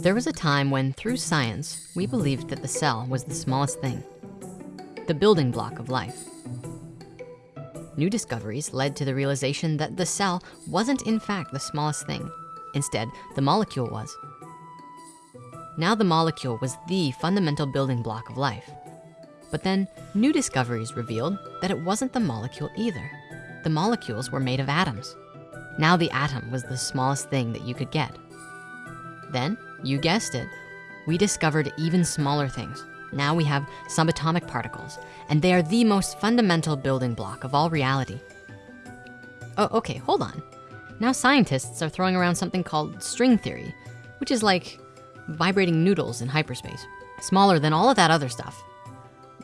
There was a time when through science, we believed that the cell was the smallest thing, the building block of life. New discoveries led to the realization that the cell wasn't in fact the smallest thing. Instead, the molecule was. Now the molecule was the fundamental building block of life. But then new discoveries revealed that it wasn't the molecule either. The molecules were made of atoms. Now the atom was the smallest thing that you could get. Then, you guessed it, we discovered even smaller things. Now we have subatomic particles, and they are the most fundamental building block of all reality. Oh, okay, hold on. Now scientists are throwing around something called string theory, which is like vibrating noodles in hyperspace, smaller than all of that other stuff.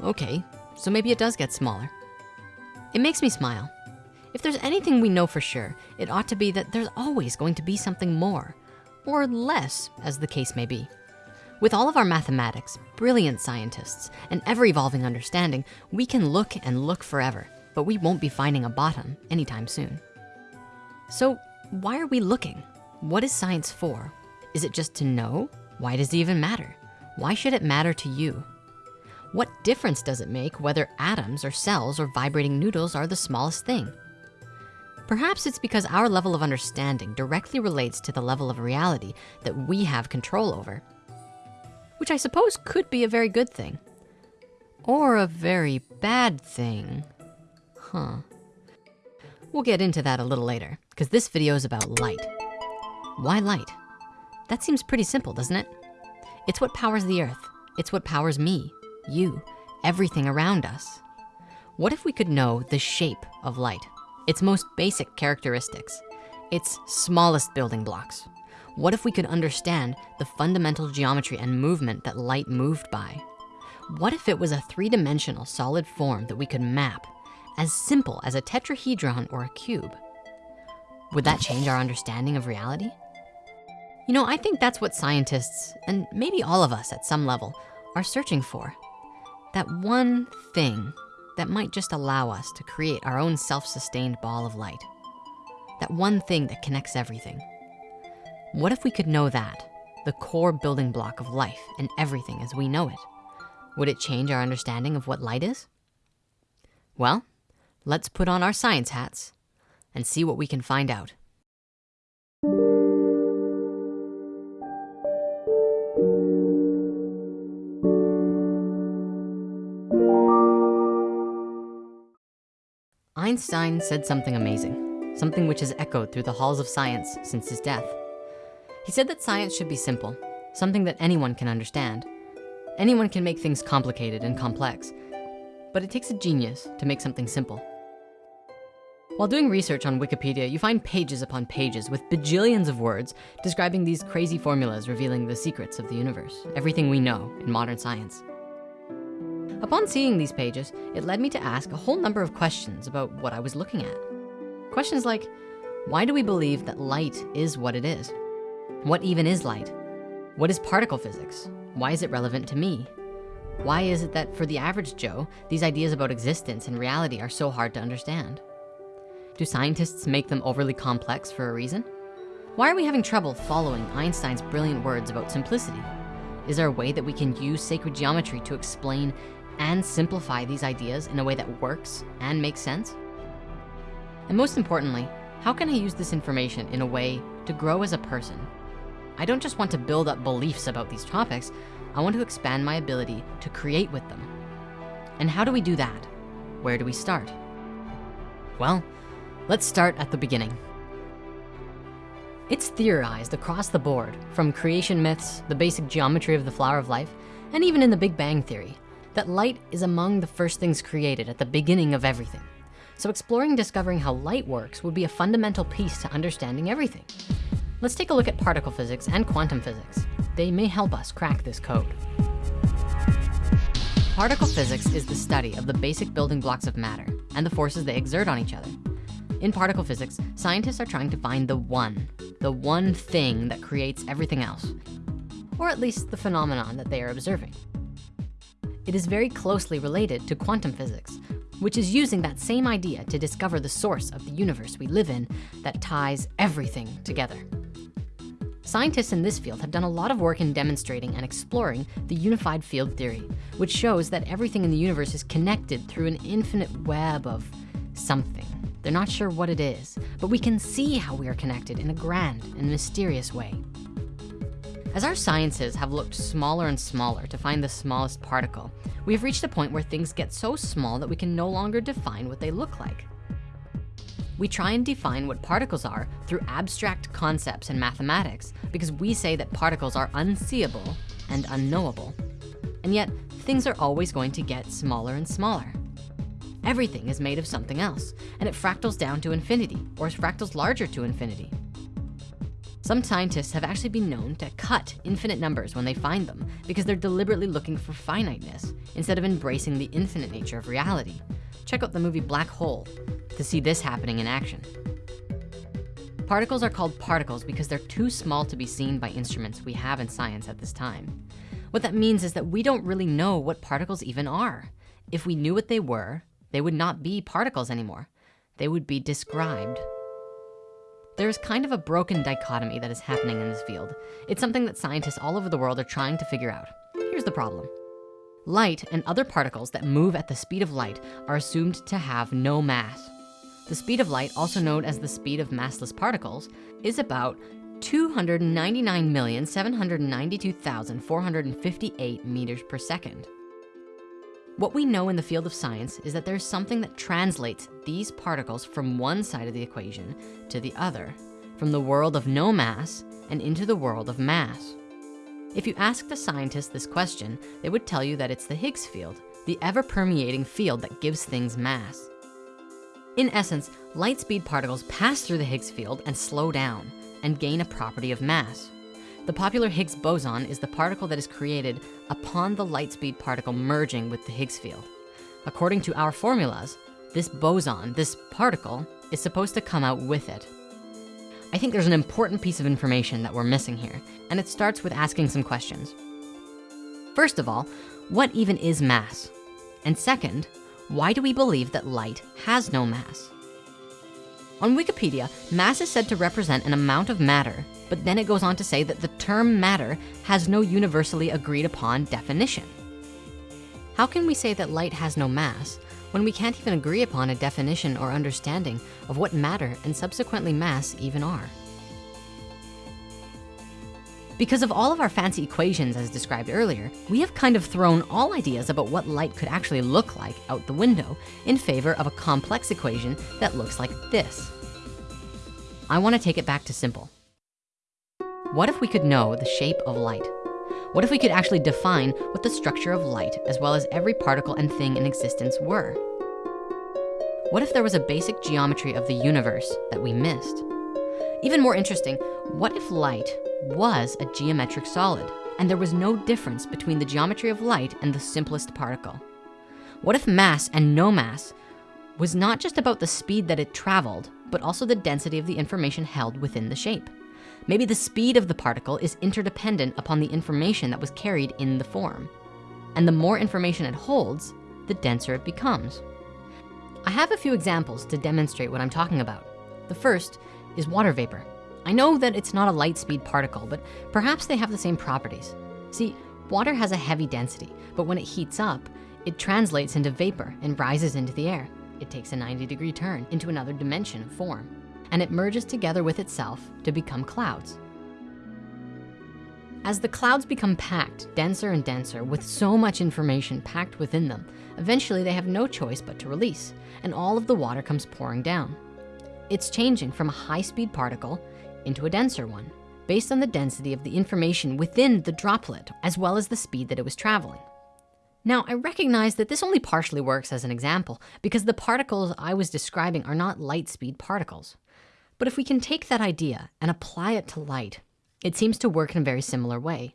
Okay, so maybe it does get smaller. It makes me smile. If there's anything we know for sure, it ought to be that there's always going to be something more, or less, as the case may be. With all of our mathematics, brilliant scientists, and ever-evolving understanding, we can look and look forever, but we won't be finding a bottom anytime soon. So why are we looking? What is science for? Is it just to know? Why does it even matter? Why should it matter to you? What difference does it make whether atoms or cells or vibrating noodles are the smallest thing? Perhaps it's because our level of understanding directly relates to the level of reality that we have control over, which I suppose could be a very good thing or a very bad thing, huh? We'll get into that a little later because this video is about light. Why light? That seems pretty simple, doesn't it? It's what powers the earth. It's what powers me, you, everything around us. What if we could know the shape of light? Its most basic characteristics, its smallest building blocks. What if we could understand the fundamental geometry and movement that light moved by? What if it was a three-dimensional solid form that we could map, as simple as a tetrahedron or a cube? Would that change our understanding of reality? You know, I think that's what scientists, and maybe all of us at some level, are searching for. That one thing that might just allow us to create our own self-sustained ball of light. That one thing that connects everything. What if we could know that, the core building block of life and everything as we know it? Would it change our understanding of what light is? Well, let's put on our science hats and see what we can find out. Einstein said something amazing, something which has echoed through the halls of science since his death. He said that science should be simple, something that anyone can understand. Anyone can make things complicated and complex, but it takes a genius to make something simple. While doing research on Wikipedia, you find pages upon pages with bajillions of words describing these crazy formulas revealing the secrets of the universe, everything we know in modern science. Upon seeing these pages, it led me to ask a whole number of questions about what I was looking at. Questions like, why do we believe that light is what it is? What even is light? What is particle physics? Why is it relevant to me? Why is it that for the average Joe, these ideas about existence and reality are so hard to understand? Do scientists make them overly complex for a reason? Why are we having trouble following Einstein's brilliant words about simplicity? Is there a way that we can use sacred geometry to explain and simplify these ideas in a way that works and makes sense? And most importantly, how can I use this information in a way to grow as a person? I don't just want to build up beliefs about these topics, I want to expand my ability to create with them. And how do we do that? Where do we start? Well, let's start at the beginning. It's theorized across the board, from creation myths, the basic geometry of the flower of life, and even in the Big Bang Theory, that light is among the first things created at the beginning of everything. So exploring discovering how light works would be a fundamental piece to understanding everything. Let's take a look at particle physics and quantum physics. They may help us crack this code. Particle physics is the study of the basic building blocks of matter and the forces they exert on each other. In particle physics, scientists are trying to find the one, the one thing that creates everything else, or at least the phenomenon that they are observing. It is very closely related to quantum physics, which is using that same idea to discover the source of the universe we live in that ties everything together. Scientists in this field have done a lot of work in demonstrating and exploring the unified field theory, which shows that everything in the universe is connected through an infinite web of something. They're not sure what it is, but we can see how we are connected in a grand and mysterious way. As our sciences have looked smaller and smaller to find the smallest particle, we have reached a point where things get so small that we can no longer define what they look like. We try and define what particles are through abstract concepts in mathematics because we say that particles are unseeable and unknowable. And yet, things are always going to get smaller and smaller. Everything is made of something else, and it fractals down to infinity, or fractals larger to infinity. Some scientists have actually been known to cut infinite numbers when they find them because they're deliberately looking for finiteness instead of embracing the infinite nature of reality. Check out the movie Black Whole to see this happening in action. Particles are called particles because they're too small to be seen by instruments we have in science at this time. What that means is that we don't really know what particles even are. If we knew what they were, they would not be particles anymore. They would be described. There's kind of a broken dichotomy that is happening in this field. It's something that scientists all over the world are trying to figure out. Here's the problem. Light and other particles that move at the speed of light are assumed to have no mass. The speed of light, also known as the speed of massless particles, is about 299,792,458 meters per second. What we know in the field of science is that there's something that translates these particles from one side of the equation to the other, from the world of no mass and into the world of mass. If you asked a scientist this question, they would tell you that it's the Higgs field, the ever permeating field that gives things mass. In essence, light speed particles pass through the Higgs field and slow down and gain a property of mass. The popular Higgs boson is the particle that is created upon the light speed particle merging with the Higgs field. According to our formulas, this boson, this particle, is supposed to come out with it. I think there's an important piece of information that we're missing here, and it starts with asking some questions. First of all, what even is mass? And second, why do we believe that light has no mass? On Wikipedia, mass is said to represent an amount of matter, but then it goes on to say that the term matter has no universally agreed upon definition. How can we say that light has no mass when we can't even agree upon a definition or understanding of what matter and subsequently mass even are. Because of all of our fancy equations as described earlier, we have kind of thrown all ideas about what light could actually look like out the window in favor of a complex equation that looks like this. I wanna take it back to simple. What if we could know the shape of light? What if we could actually define what the structure of light, as well as every particle and thing in existence were? What if there was a basic geometry of the universe that we missed? Even more interesting, what if light was a geometric solid and there was no difference between the geometry of light and the simplest particle? What if mass and no mass was not just about the speed that it traveled, but also the density of the information held within the shape? Maybe the speed of the particle is interdependent upon the information that was carried in the form. And the more information it holds, the denser it becomes. I have a few examples to demonstrate what I'm talking about. The first is water vapor. I know that it's not a light speed particle, but perhaps they have the same properties. See, water has a heavy density, but when it heats up, it translates into vapor and rises into the air. It takes a 90 degree turn into another dimension of form and it merges together with itself to become clouds. As the clouds become packed, denser and denser, with so much information packed within them, eventually they have no choice but to release, and all of the water comes pouring down. It's changing from a high-speed particle into a denser one, based on the density of the information within the droplet, as well as the speed that it was traveling. Now, I recognize that this only partially works as an example because the particles I was describing are not light speed particles. But if we can take that idea and apply it to light, it seems to work in a very similar way.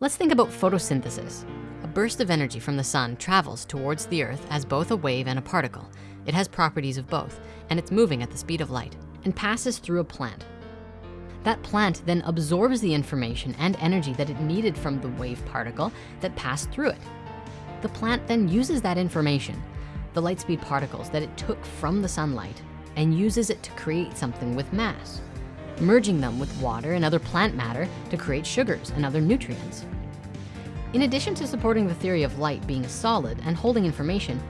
Let's think about photosynthesis. A burst of energy from the sun travels towards the earth as both a wave and a particle. It has properties of both, and it's moving at the speed of light and passes through a plant. That plant then absorbs the information and energy that it needed from the wave particle that passed through it. The plant then uses that information, the light speed particles that it took from the sunlight and uses it to create something with mass. merging them with water and other plant matter to create sugars and other nutrients. In addition to supporting the theory of light being a solid and holding information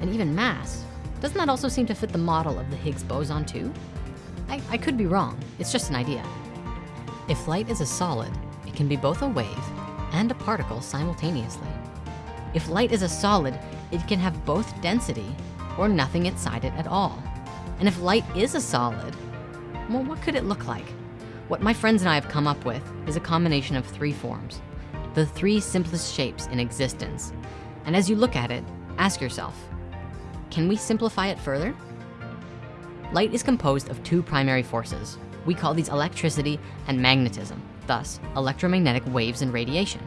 and even mass, doesn't that also seem to fit the model of the Higgs boson too? I, I could be wrong, it's just an idea. If light is a solid, it can be both a wave and a particle simultaneously. If light is a solid, it can have both density or nothing inside it at all. And if light is a solid, well, what could it look like? What my friends and I have come up with is a combination of three forms, the three simplest shapes in existence. And as you look at it, ask yourself, can we simplify it further? Light is composed of two primary forces. We call these electricity and magnetism, thus electromagnetic waves and radiation.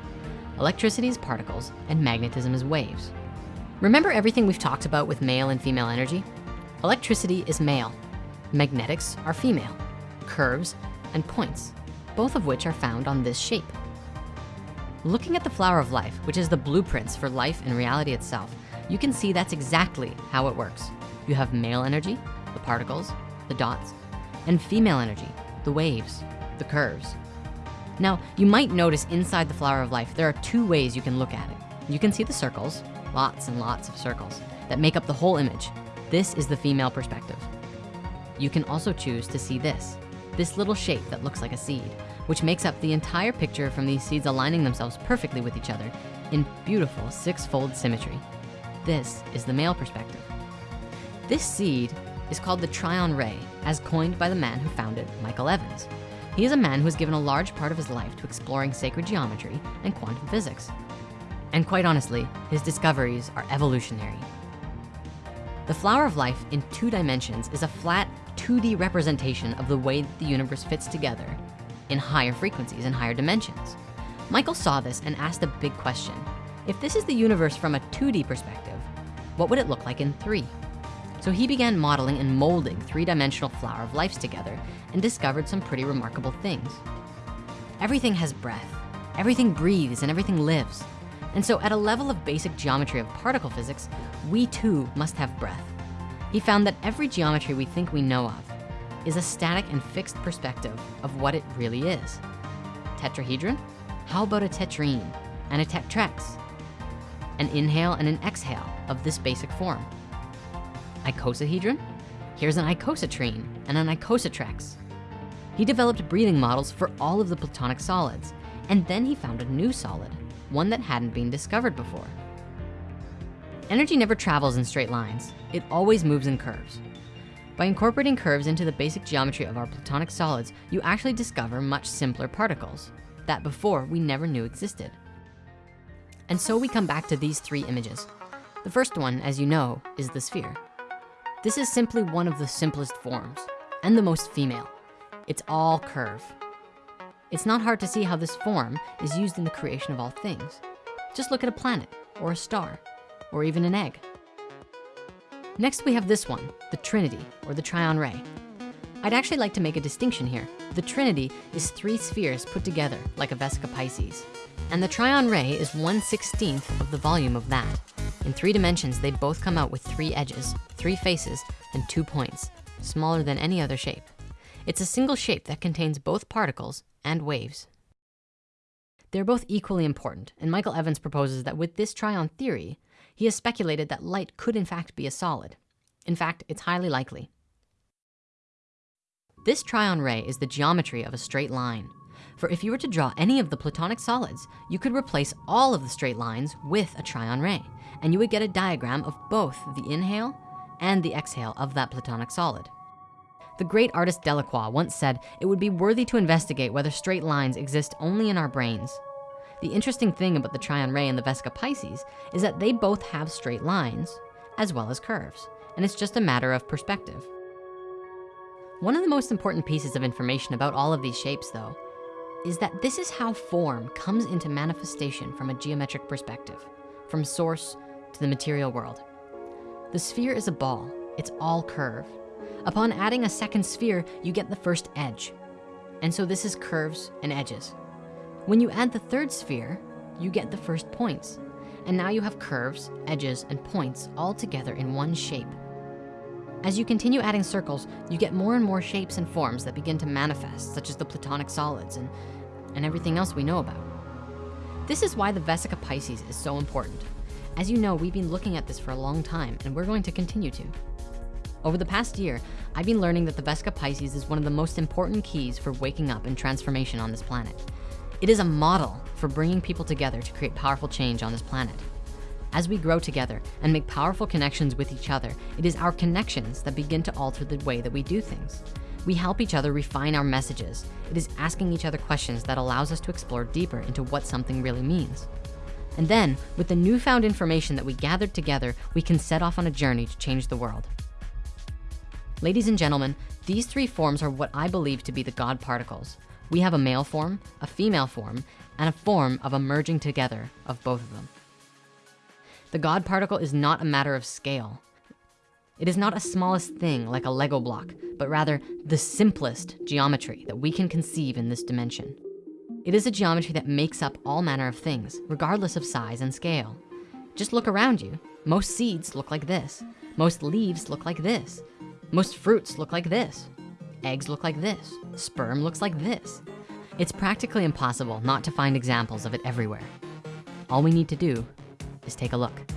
Electricity is particles and magnetism is waves. Remember everything we've talked about with male and female energy? Electricity is male, magnetics are female, curves and points, both of which are found on this shape. Looking at the flower of life, which is the blueprints for life and reality itself, you can see that's exactly how it works. You have male energy, the particles, the dots, and female energy, the waves, the curves. Now, you might notice inside the flower of life, there are two ways you can look at it. You can see the circles, lots and lots of circles that make up the whole image. This is the female perspective. You can also choose to see this, this little shape that looks like a seed, which makes up the entire picture from these seeds aligning themselves perfectly with each other in beautiful six-fold symmetry. This is the male perspective. This seed is called the Tryon Ray, as coined by the man who founded Michael Evans. He is a man who has given a large part of his life to exploring sacred geometry and quantum physics. And quite honestly, his discoveries are evolutionary. The flower of life in two dimensions is a flat 2D representation of the way that the universe fits together in higher frequencies and higher dimensions. Michael saw this and asked a big question. If this is the universe from a 2D perspective, what would it look like in three? So he began modeling and molding three-dimensional flower of lives together and discovered some pretty remarkable things. Everything has breath, everything breathes and everything lives. And so at a level of basic geometry of particle physics, we too must have breath. He found that every geometry we think we know of is a static and fixed perspective of what it really is. Tetrahedron? How about a tetrene and a tetrax? An inhale and an exhale of this basic form. Icosahedron? Here's an icosatrene and an icosatrax. He developed breathing models for all of the platonic solids, and then he found a new solid, one that hadn't been discovered before. Energy never travels in straight lines. It always moves in curves. By incorporating curves into the basic geometry of our platonic solids, you actually discover much simpler particles that before we never knew existed. And so we come back to these three images. The first one, as you know, is the sphere. This is simply one of the simplest forms and the most female. It's all curve. It's not hard to see how this form is used in the creation of all things. Just look at a planet or a star or even an egg. Next, we have this one, the Trinity or the Tryon Ray. I'd actually like to make a distinction here. The Trinity is three spheres put together like a Vesica Pisces. And the Tryon Ray is 1 16th of the volume of that. In three dimensions, they both come out with three edges, three faces, and two points, smaller than any other shape. It's a single shape that contains both particles and waves. They're both equally important, and Michael Evans proposes that with this Tryon theory, he has speculated that light could in fact be a solid. In fact, it's highly likely. This Tryon ray is the geometry of a straight line. For if you were to draw any of the platonic solids, you could replace all of the straight lines with a Tryon ray, and you would get a diagram of both the inhale and the exhale of that platonic solid. The great artist Delacroix once said, it would be worthy to investigate whether straight lines exist only in our brains. The interesting thing about the Tryon ray and the Vesica Pisces is that they both have straight lines as well as curves, and it's just a matter of perspective. One of the most important pieces of information about all of these shapes though, is that this is how form comes into manifestation from a geometric perspective, from source to the material world. The sphere is a ball, it's all curve. Upon adding a second sphere, you get the first edge. And so this is curves and edges. When you add the third sphere, you get the first points. And now you have curves, edges, and points all together in one shape. As you continue adding circles, you get more and more shapes and forms that begin to manifest, such as the platonic solids and, and everything else we know about. This is why the Vesica Pisces is so important. As you know, we've been looking at this for a long time and we're going to continue to. Over the past year, I've been learning that the Vesica Pisces is one of the most important keys for waking up and transformation on this planet. It is a model for bringing people together to create powerful change on this planet. As we grow together and make powerful connections with each other, it is our connections that begin to alter the way that we do things. We help each other refine our messages. It is asking each other questions that allows us to explore deeper into what something really means. And then, with the newfound information that we gathered together, we can set off on a journey to change the world. Ladies and gentlemen, these three forms are what I believe to be the God particles. We have a male form, a female form, and a form of a merging together of both of them. The God particle is not a matter of scale. It is not a smallest thing like a Lego block, but rather the simplest geometry that we can conceive in this dimension. It is a geometry that makes up all manner of things, regardless of size and scale. Just look around you. Most seeds look like this. Most leaves look like this. Most fruits look like this. Eggs look like this. Sperm looks like this. It's practically impossible not to find examples of it everywhere. All we need to do is take a look.